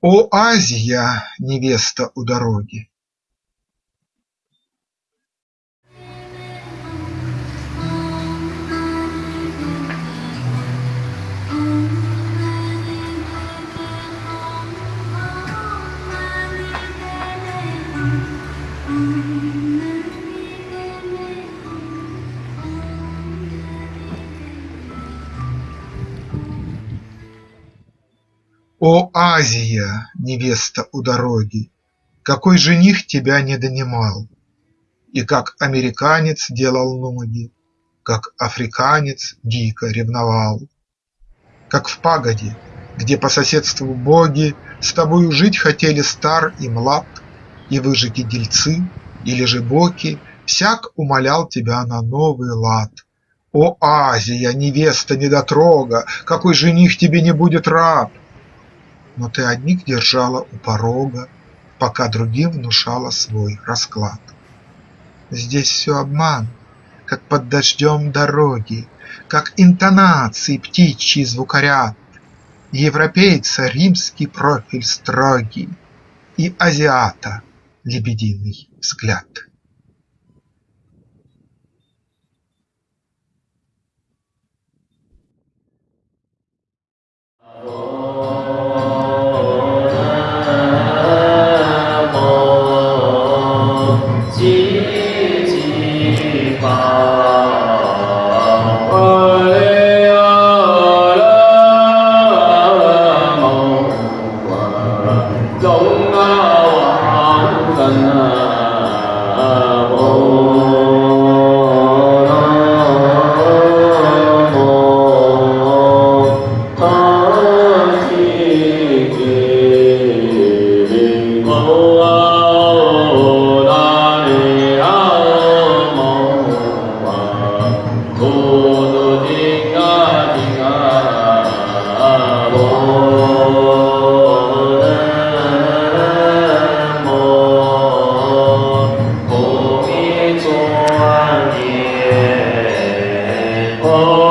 О Азия, невеста у дороги! О Азия, невеста у дороги! Какой жених тебя не донимал? И как американец делал ноги, Как африканец дико ревновал. Как в пагоде, где по соседству боги С тобою жить хотели стар и млад, И выжиги-дельцы или же боки Всяк умолял тебя на новый лад. О Азия, невеста недотрога! Какой жених тебе не будет рад? Но ты одних держала у порога, Пока другим внушала свой расклад. Здесь все обман, как под дождем дороги, Как интонации птичьи звукоряд, Европейца римский профиль строгий И азиата лебединый взгляд. Hãy subscribe cho kênh Ghiền Mì Gõ Để không bỏ lỡ những video hấp dẫn Oh.